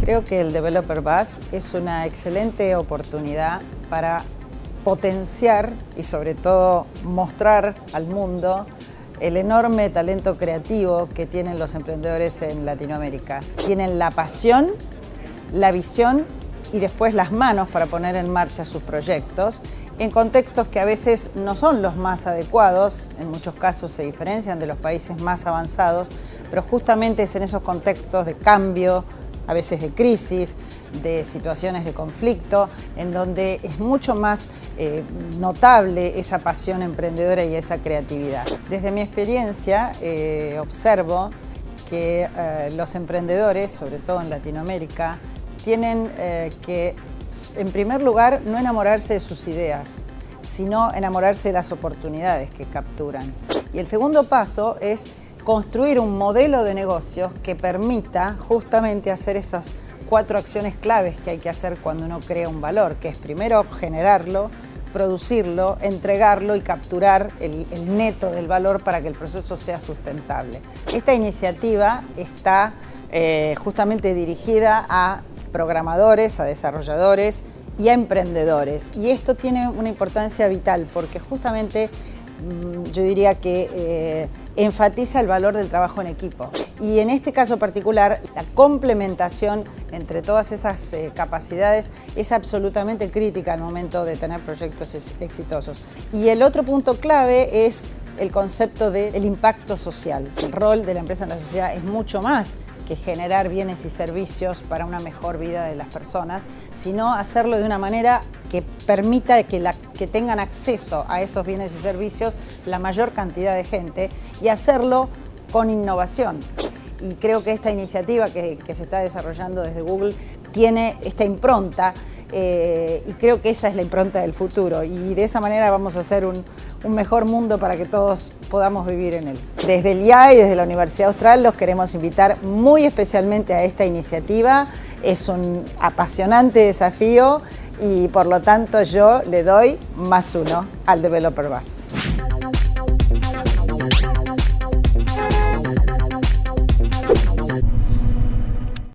Creo que el Developer Bus es una excelente oportunidad para potenciar y sobre todo mostrar al mundo el enorme talento creativo que tienen los emprendedores en Latinoamérica. Tienen la pasión, la visión y después las manos para poner en marcha sus proyectos en contextos que a veces no son los más adecuados, en muchos casos se diferencian de los países más avanzados, pero justamente es en esos contextos de cambio, a veces de crisis, de situaciones de conflicto, en donde es mucho más eh, notable esa pasión emprendedora y esa creatividad. Desde mi experiencia eh, observo que eh, los emprendedores, sobre todo en Latinoamérica, tienen que, en primer lugar, no enamorarse de sus ideas, sino enamorarse de las oportunidades que capturan. Y el segundo paso es construir un modelo de negocios que permita justamente hacer esas cuatro acciones claves que hay que hacer cuando uno crea un valor, que es primero generarlo, producirlo, entregarlo y capturar el, neto del valor para que el proceso sea sustentable. Esta iniciativa está eh, justamente dirigida a programadores, a desarrolladores y a emprendedores. Y esto tiene una importancia vital porque justamente yo diría que eh, enfatiza el valor del trabajo en equipo. Y en este caso particular, la complementación entre todas esas eh, capacidades es absolutamente crítica al momento de tener proyectos exitosos. Y el otro punto clave es el concepto del impacto social. El rol de la empresa en la sociedad es mucho más que generar bienes y servicios para una mejor vida de las personas, sino hacerlo de una manera que permita que, que tengan acceso a esos bienes y servicios la mayor cantidad de gente y hacerlo con innovación. Y creo que esta iniciativa que, que se está desarrollando desde Google tiene esta impronta eh, y creo que esa es la impronta del futuro y de esa manera vamos a hacer un, un, mejor mundo para que todos podamos vivir en él. Desde el IA y desde la Universidad Austral los queremos invitar muy especialmente a esta iniciativa. Es un apasionante desafío y por lo tanto yo le doy más uno al Developer Bus.